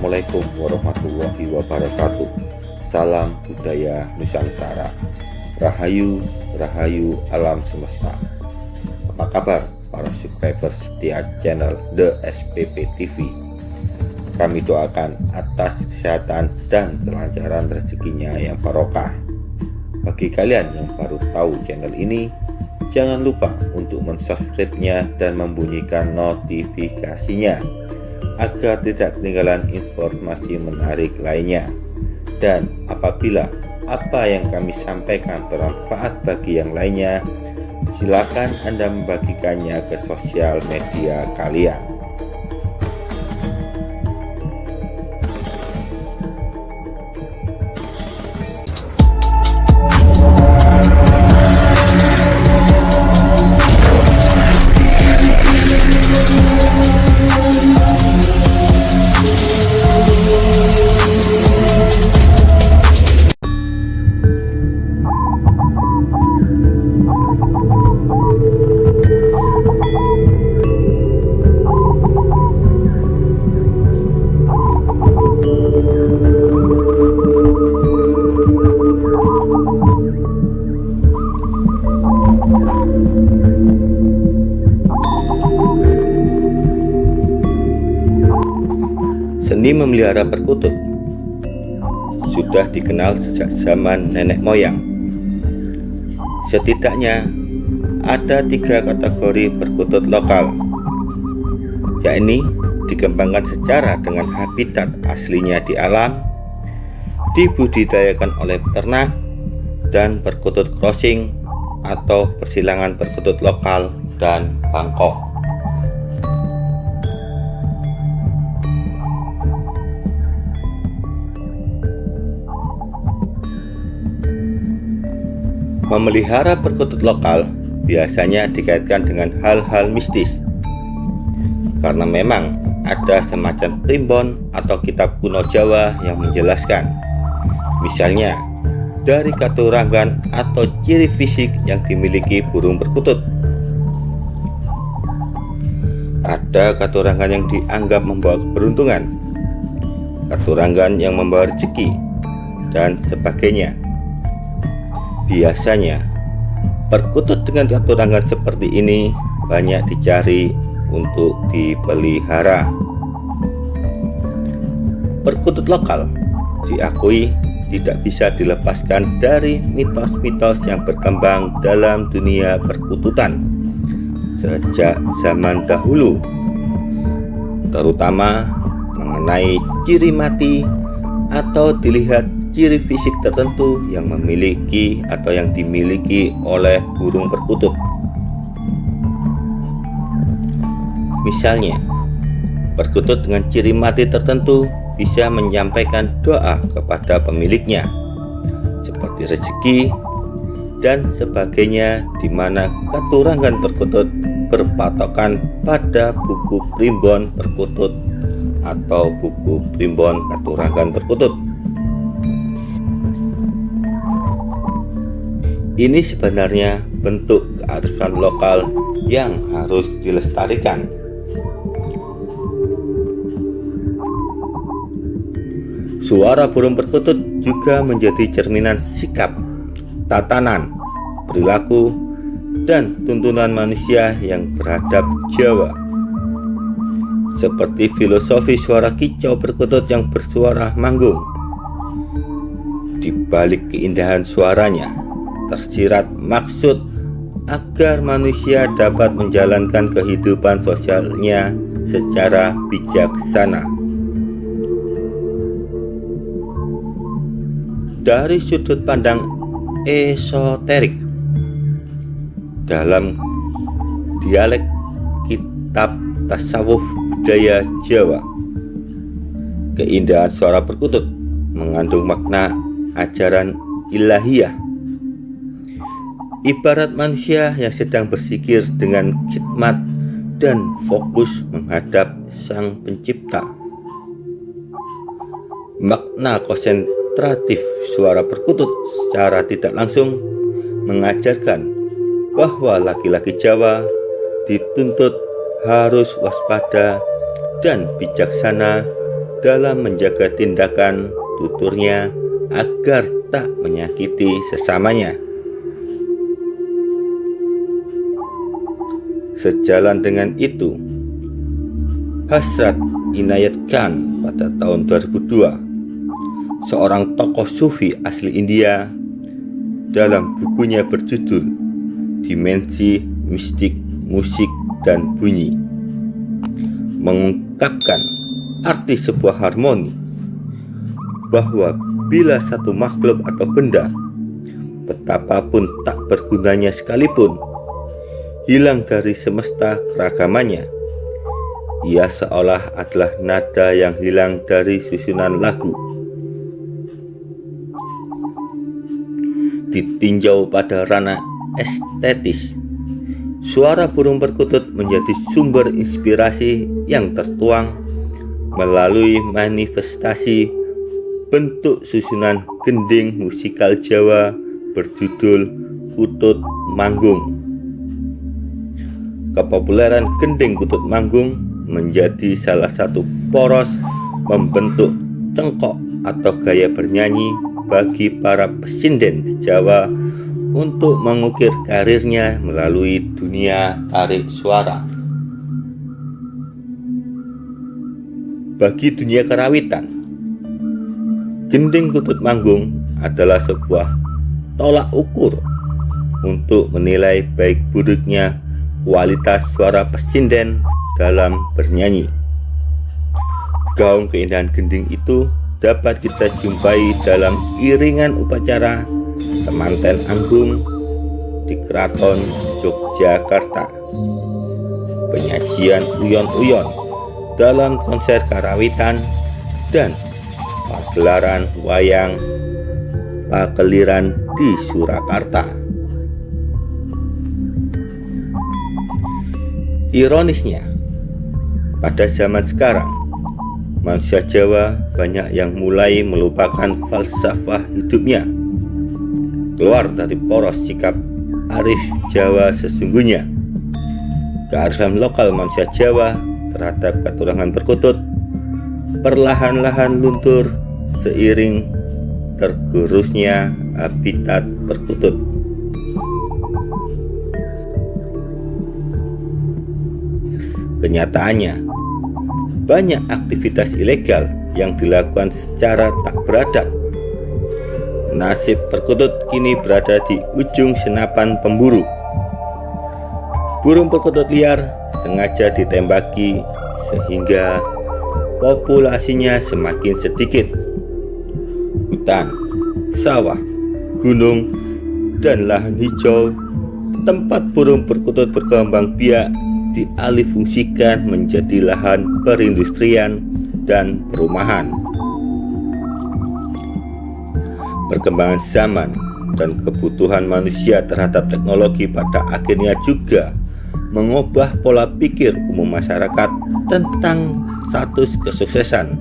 Assalamualaikum warahmatullahi wabarakatuh. Salam budaya Nusantara. Rahayu, Rahayu alam semesta. Apa kabar para subscribers setia channel The SPP TV Kami doakan atas kesehatan dan kelancaran rezekinya yang barokah. Bagi kalian yang baru tahu channel ini Jangan lupa untuk mensubscribe-nya dan membunyikan notifikasinya agar tidak ketinggalan informasi menarik lainnya. Dan apabila apa yang kami sampaikan bermanfaat bagi yang lainnya, silakan Anda membagikannya ke sosial media kalian. Seni memelihara perkutut sudah dikenal sejak zaman nenek moyang. Setidaknya ada tiga kategori perkutut lokal, yakni dikembangkan secara dengan habitat aslinya di alam, dibudidayakan oleh peternak, dan perkutut crossing atau persilangan perkutut lokal dan Bangkok. Memelihara perkutut lokal biasanya dikaitkan dengan hal-hal mistis. Karena memang ada semacam primbon atau kitab kuno Jawa yang menjelaskan. Misalnya dari katurangan atau ciri fisik yang dimiliki burung perkutut. Ada katurangan yang dianggap membawa keberuntungan katurangan yang membawa rezeki dan sebagainya Biasanya, perkutut dengan katurangan seperti ini banyak dicari untuk dipelihara. Perkutut lokal diakui tidak bisa dilepaskan dari mitos-mitos yang berkembang dalam dunia perkututan sejak zaman dahulu, terutama mengenai ciri mati atau dilihat ciri fisik tertentu yang memiliki atau yang dimiliki oleh burung perkutut. Misalnya, perkutut dengan ciri mati tertentu bisa menyampaikan doa kepada pemiliknya, seperti rezeki dan sebagainya di mana katurangan perkutut berpatokan pada buku primbon perkutut atau buku primbon katurangan perkutut. Ini sebenarnya bentuk kearifan lokal yang harus dilestarikan. Suara burung perkutut juga menjadi cerminan sikap, tatanan, perilaku, dan tuntunan manusia yang beradab Jawa. Seperti filosofi suara kicau perkutut yang bersuara manggung. Di balik keindahan suaranya, tersirat maksud agar manusia dapat menjalankan kehidupan sosialnya secara bijaksana. Dari sudut pandang esoterik dalam dialek kitab tasawuf budaya Jawa, keindahan suara perkutut mengandung makna ajaran ilahiyah ibarat manusia yang sedang bersikir dengan khidmat dan fokus menghadap sang pencipta. Makna konsentratif suara perkutut secara tidak langsung mengajarkan bahwa laki-laki Jawa dituntut harus waspada dan bijaksana dalam menjaga tindakan tuturnya agar tak menyakiti sesamanya. Sejalan dengan itu, Hasrat Inayat Khan pada tahun 2002, seorang tokoh sufi asli India, dalam bukunya berjudul Dimensi Mistik Musik dan Bunyi, mengungkapkan arti sebuah harmoni bahwa bila satu makhluk atau benda betapapun tak bergunanya sekalipun hilang dari semesta keragamannya. Ia seolah adalah nada yang hilang dari susunan lagu. Ditinjau pada ranah estetis, suara burung perkutut menjadi sumber inspirasi yang tertuang melalui manifestasi bentuk susunan gending musikal Jawa berjudul Kutut Manggung. Kepopuleran gending kutut manggung menjadi salah satu poros membentuk cengkok atau gaya bernyanyi bagi para pesinden di Jawa untuk mengukir karirnya melalui dunia tarik suara. Bagi dunia kerawitan, gending kutut manggung adalah sebuah tolak ukur untuk menilai baik buruknya kualitas suara pesinden dalam bernyanyi. Gaung keindahan gending itu dapat kita jumpai dalam iringan upacara temanten anggung di Keraton Yogyakarta. Penyajian uyon-uyon dalam konser karawitan dan pagelaran wayang pakeliran di Surakarta. Ironisnya, pada zaman sekarang, manusia Jawa banyak yang mulai melupakan falsafah hidupnya, keluar dari poros sikap arif Jawa sesungguhnya. Kearifan lokal manusia Jawa terhadap keturunan perkutut perlahan-lahan luntur seiring tergerusnya habitat perkutut. Kenyataannya, banyak aktivitas ilegal yang dilakukan secara tak beradab. Nasib perkutut kini berada di ujung senapan pemburu. Burung perkutut liar sengaja ditembaki sehingga populasinya semakin sedikit. Hutan, sawah, gunung, dan lahan hijau tempat burung perkutut berkembang biak dialihfungsikan menjadi lahan perindustrian dan perumahan. Perkembangan zaman dan kebutuhan manusia terhadap teknologi pada akhirnya juga mengubah pola pikir umum masyarakat tentang status kesuksesan.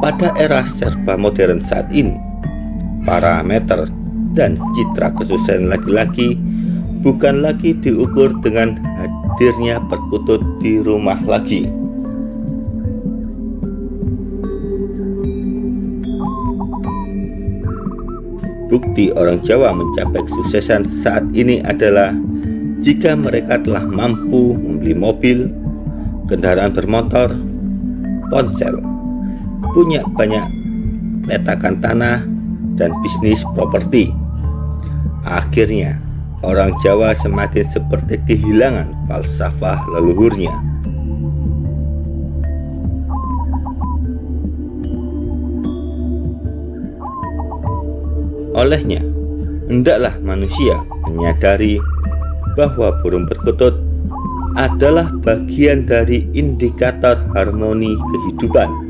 Pada era serba modern saat ini, parameter dan citra kesuksesan laki-laki bukan lagi diukur dengan hadirnya perkutut di rumah lagi. Bukti orang Jawa mencapai kesuksesan saat ini adalah jika mereka telah mampu membeli mobil, kendaraan bermotor, ponsel, punya banyak petakan tanah, dan bisnis properti. Akhirnya, orang Jawa semakin seperti kehilangan falsafah leluhurnya. Olehnya, hendaklah manusia menyadari bahwa burung perkutut adalah bagian dari indikator harmoni kehidupan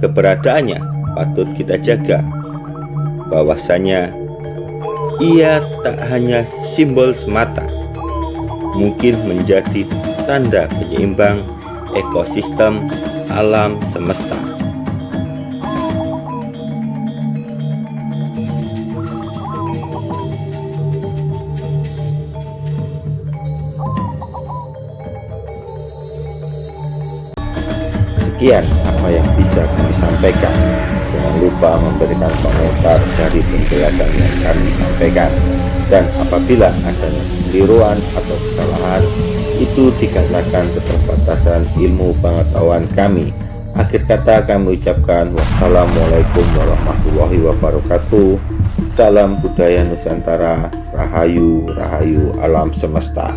keberadaannya patut kita jaga. Bahwasanya ia tak hanya simbol semata mungkin menjadi tanda penyeimbang ekosistem alam semesta Sekian apa yang bisa kami sampaikan. Jangan lupa memberikan komentar dari penjelasan yang kami sampaikan. Dan apabila adanya keliruan atau kesalahan, itu dikarenakan keterbatasan ilmu pengetahuan kami. Akhir kata kami ucapkan wassalamualaikum warahmatullahi wabarakatuh. Salam budaya Nusantara, Rahayu, Rahayu alam semesta.